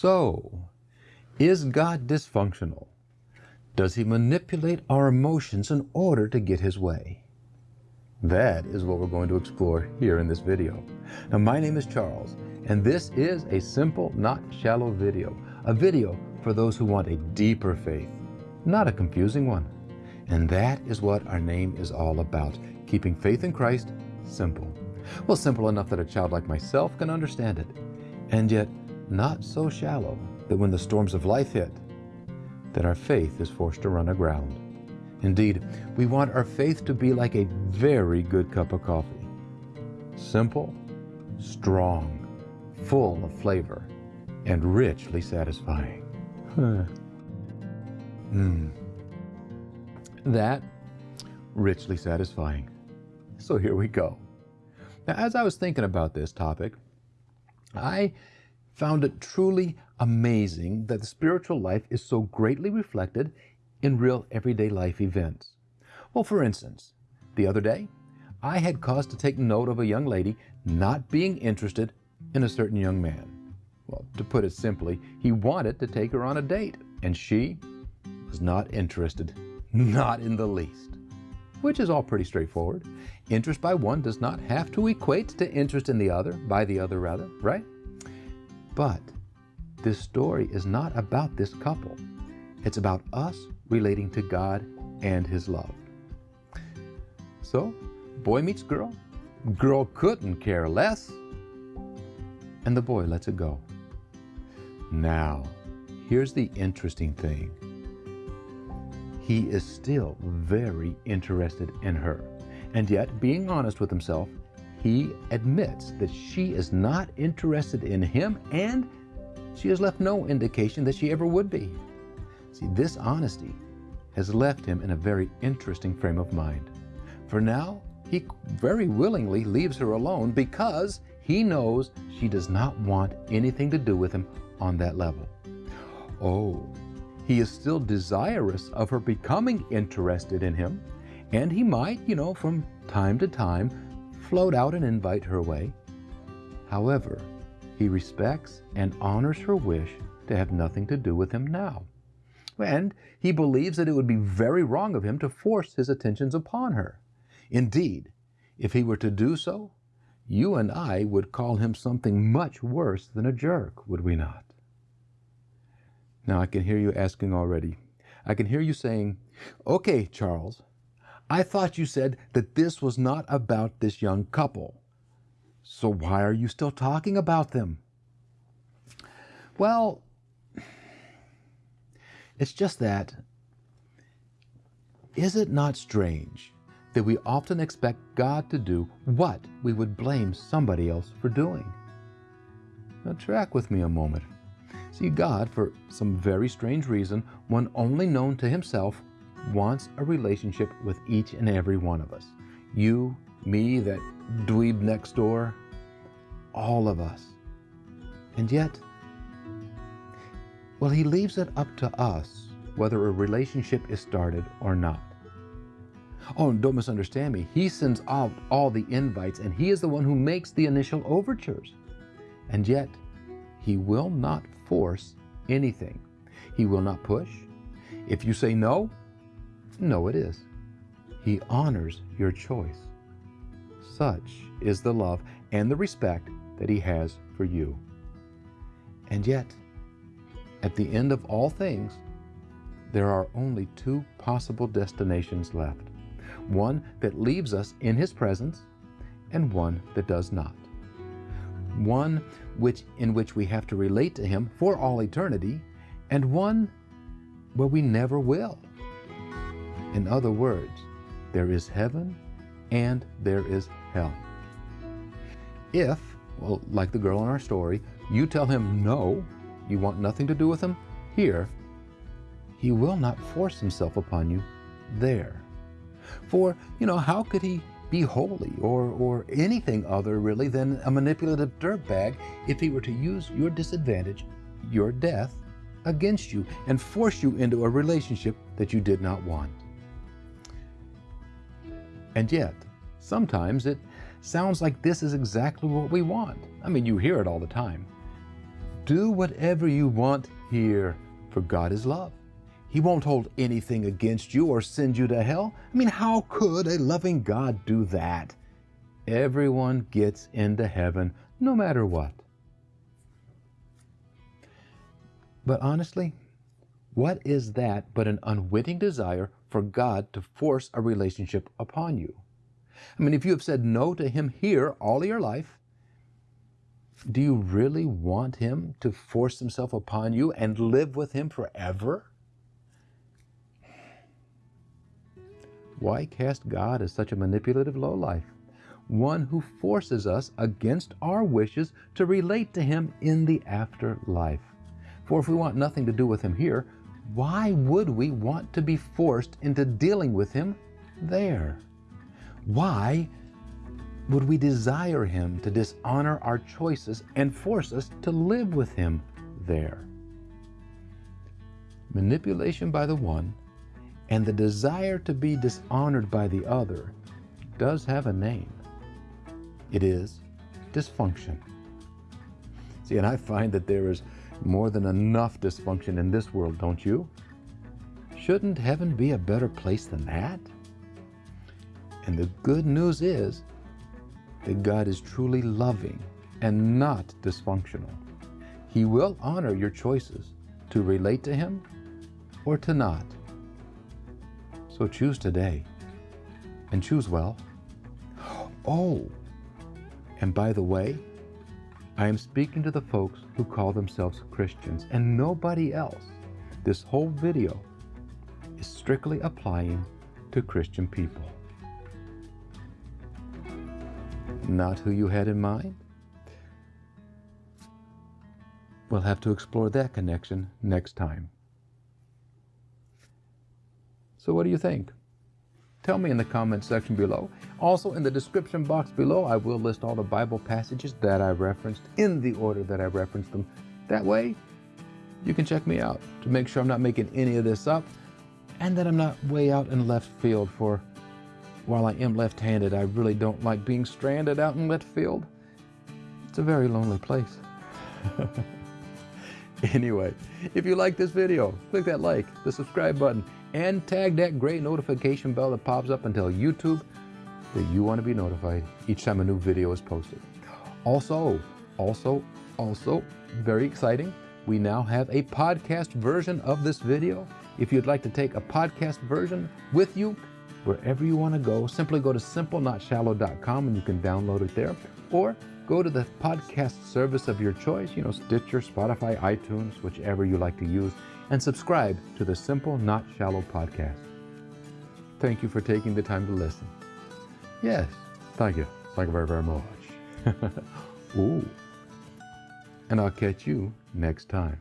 So, is God dysfunctional? Does he manipulate our emotions in order to get his way? That is what we're going to explore here in this video. Now, my name is Charles, and this is a simple, not shallow video. A video for those who want a deeper faith, not a confusing one. And that is what our name is all about, keeping faith in Christ simple. Well, simple enough that a child like myself can understand it, and yet not so shallow that when the storms of life hit, that our faith is forced to run aground. Indeed, we want our faith to be like a very good cup of coffee. Simple, strong, full of flavor, and richly satisfying. mm. That, richly satisfying. So here we go. Now, as I was thinking about this topic, I found it truly amazing that the spiritual life is so greatly reflected in real everyday life events. Well, for instance, the other day, I had cause to take note of a young lady not being interested in a certain young man. Well, to put it simply, he wanted to take her on a date, and she was not interested, not in the least. Which is all pretty straightforward. Interest by one does not have to equate to interest in the other, by the other rather, right? But this story is not about this couple. It's about us relating to God and His love. So, boy meets girl. Girl couldn't care less. And the boy lets it go. Now, here's the interesting thing. He is still very interested in her. And yet, being honest with himself, he admits that she is not interested in him and she has left no indication that she ever would be. See, this honesty has left him in a very interesting frame of mind. For now, he very willingly leaves her alone because he knows she does not want anything to do with him on that level. Oh, he is still desirous of her becoming interested in him, and he might, you know, from time to time, float out and invite her way. However, he respects and honors her wish to have nothing to do with him now. And he believes that it would be very wrong of him to force his attentions upon her. Indeed, if he were to do so, you and I would call him something much worse than a jerk, would we not? Now I can hear you asking already. I can hear you saying, okay, Charles, I thought you said that this was not about this young couple. So why are you still talking about them? Well, it's just that, is it not strange that we often expect God to do what we would blame somebody else for doing? Now, track with me a moment. See, God, for some very strange reason, one only known to Himself, wants a relationship with each and every one of us. You, me, that dweeb next door, all of us. And yet, well, he leaves it up to us whether a relationship is started or not. Oh, and don't misunderstand me. He sends out all the invites and he is the one who makes the initial overtures. And yet, he will not force anything. He will not push. If you say no, no, it is. He honors your choice. Such is the love and the respect that He has for you. And yet, at the end of all things, there are only two possible destinations left one that leaves us in His presence, and one that does not. One which, in which we have to relate to Him for all eternity, and one where we never will. In other words, there is heaven and there is hell. If, well, like the girl in our story, you tell him no, you want nothing to do with him here, he will not force himself upon you there. For, you know, how could he be holy or, or anything other really than a manipulative dirtbag if he were to use your disadvantage, your death, against you and force you into a relationship that you did not want? And yet, sometimes it sounds like this is exactly what we want. I mean, you hear it all the time. Do whatever you want here, for God is love. He won't hold anything against you or send you to hell. I mean, how could a loving God do that? Everyone gets into heaven no matter what. But honestly, what is that but an unwitting desire for God to force a relationship upon you? I mean, if you have said no to Him here all your life, do you really want Him to force Himself upon you and live with Him forever? Why cast God as such a manipulative lowlife? One who forces us against our wishes to relate to Him in the afterlife. For if we want nothing to do with Him here, why would we want to be forced into dealing with Him there? Why would we desire Him to dishonor our choices and force us to live with Him there? Manipulation by the one and the desire to be dishonored by the other does have a name. It is dysfunction. See, and I find that there is more than enough dysfunction in this world, don't you? Shouldn't heaven be a better place than that? And the good news is that God is truly loving and not dysfunctional. He will honor your choices to relate to Him or to not. So choose today and choose well. Oh, and by the way, I am speaking to the folks who call themselves Christians and nobody else. This whole video is strictly applying to Christian people. Not who you had in mind? We'll have to explore that connection next time. So what do you think? Tell me in the comment section below. Also in the description box below, I will list all the Bible passages that I referenced in the order that I referenced them. That way, you can check me out to make sure I'm not making any of this up and that I'm not way out in left field for while I am left-handed, I really don't like being stranded out in left field. It's a very lonely place. anyway, if you like this video, click that like, the subscribe button, and tag that gray notification bell that pops up and tell YouTube that you want to be notified each time a new video is posted. Also, also, also, very exciting, we now have a podcast version of this video. If you'd like to take a podcast version with you wherever you want to go, simply go to simplenotshallow.com and you can download it there. Or go to the podcast service of your choice, you know, Stitcher, Spotify, iTunes, whichever you like to use, and subscribe to the Simple Not Shallow podcast. Thank you for taking the time to listen. Yes, thank you. Thank you very, very much. Ooh. And I'll catch you next time.